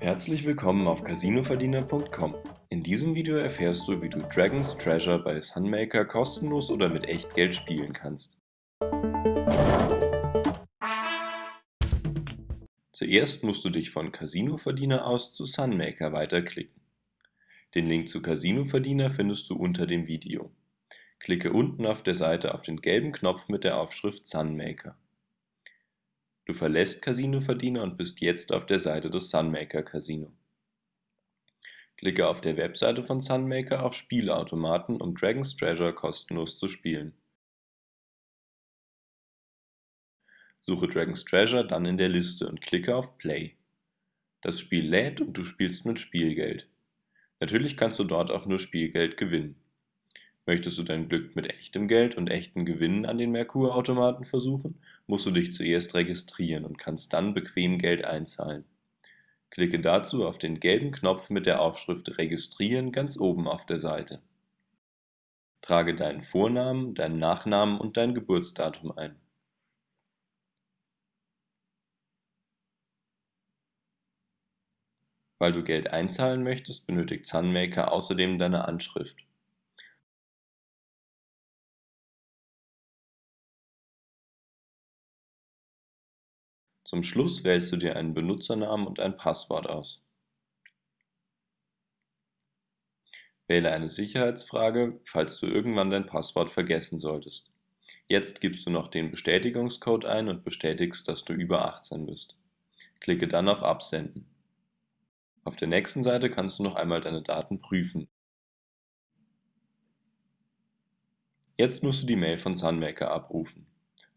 Herzlich willkommen auf casinoverdiener.com. In diesem Video erfährst du, wie du Dragon's Treasure bei Sunmaker kostenlos oder mit Echtgeld spielen kannst. Zuerst musst du dich von Casinoverdiener aus zu Sunmaker weiterklicken. Den Link zu Casinoverdiener findest du unter dem Video. Klicke unten auf der Seite auf den gelben Knopf mit der Aufschrift Sunmaker. Du verlässt Casino Verdiener und bist jetzt auf der Seite des Sunmaker Casino. Klicke auf der Webseite von Sunmaker auf Spielautomaten, um Dragon's Treasure kostenlos zu spielen. Suche Dragon's Treasure dann in der Liste und klicke auf Play. Das Spiel lädt und du spielst mit Spielgeld. Natürlich kannst du dort auch nur Spielgeld gewinnen. Möchtest du dein Glück mit echtem Geld und echten Gewinnen an den Merkur-Automaten versuchen, musst du dich zuerst registrieren und kannst dann bequem Geld einzahlen. Klicke dazu auf den gelben Knopf mit der Aufschrift Registrieren ganz oben auf der Seite. Trage deinen Vornamen, deinen Nachnamen und dein Geburtsdatum ein. Weil du Geld einzahlen möchtest, benötigt Sunmaker außerdem deine Anschrift. Zum Schluss wählst du dir einen Benutzernamen und ein Passwort aus. Wähle eine Sicherheitsfrage, falls du irgendwann dein Passwort vergessen solltest. Jetzt gibst du noch den Bestätigungscode ein und bestätigst, dass du über 18 bist. Klicke dann auf Absenden. Auf der nächsten Seite kannst du noch einmal deine Daten prüfen. Jetzt musst du die Mail von Sunmaker abrufen.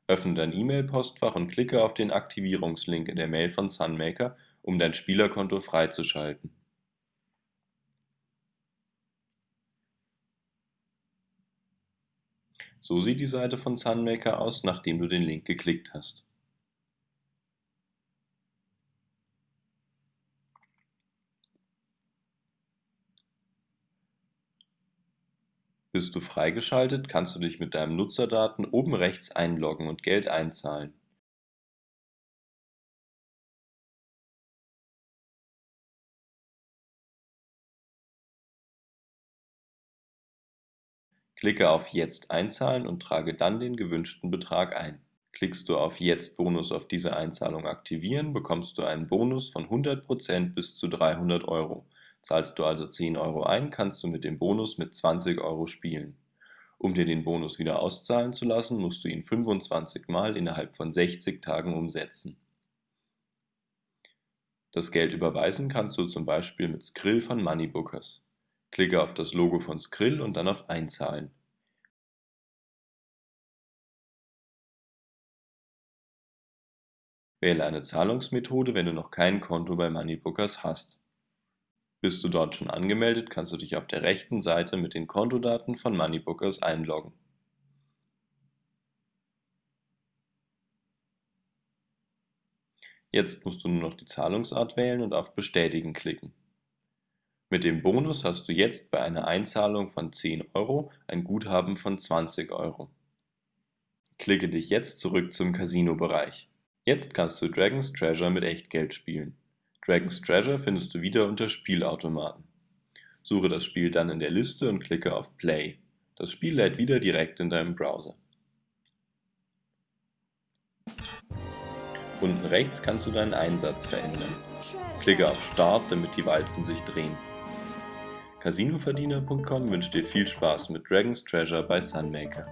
Öffne dein E-Mail-Postfach und klicke auf den Aktivierungslink in der Mail von Sunmaker, um dein Spielerkonto freizuschalten. So sieht die Seite von Sunmaker aus, nachdem du den Link geklickt hast. Bist du freigeschaltet, kannst du dich mit deinen Nutzerdaten oben rechts einloggen und Geld einzahlen. Klicke auf Jetzt einzahlen und trage dann den gewünschten Betrag ein. Klickst du auf Jetzt Bonus auf diese Einzahlung aktivieren, bekommst du einen Bonus von 100% bis zu 300 Euro. Zahlst du also 10 Euro ein, kannst du mit dem Bonus mit 20 Euro spielen. Um dir den Bonus wieder auszahlen zu lassen, musst du ihn 25 Mal innerhalb von 60 Tagen umsetzen. Das Geld überweisen kannst du zum Beispiel mit Skrill von Moneybookers. Klicke auf das Logo von Skrill und dann auf Einzahlen. Wähle eine Zahlungsmethode, wenn du noch kein Konto bei Moneybookers hast. Bist du dort schon angemeldet, kannst du dich auf der rechten Seite mit den Kontodaten von Moneybookers einloggen. Jetzt musst du nur noch die Zahlungsart wählen und auf Bestätigen klicken. Mit dem Bonus hast du jetzt bei einer Einzahlung von 10 Euro ein Guthaben von 20 Euro. Klicke dich jetzt zurück zum Casino-Bereich. Jetzt kannst du Dragon's Treasure mit Echtgeld spielen. Dragon's Treasure findest du wieder unter Spielautomaten. Suche das Spiel dann in der Liste und klicke auf Play. Das Spiel lädt wieder direkt in deinem Browser. Unten rechts kannst du deinen Einsatz verändern. Klicke auf Start, damit die Walzen sich drehen. Casinoverdiener.com wünscht dir viel Spaß mit Dragon's Treasure bei Sunmaker.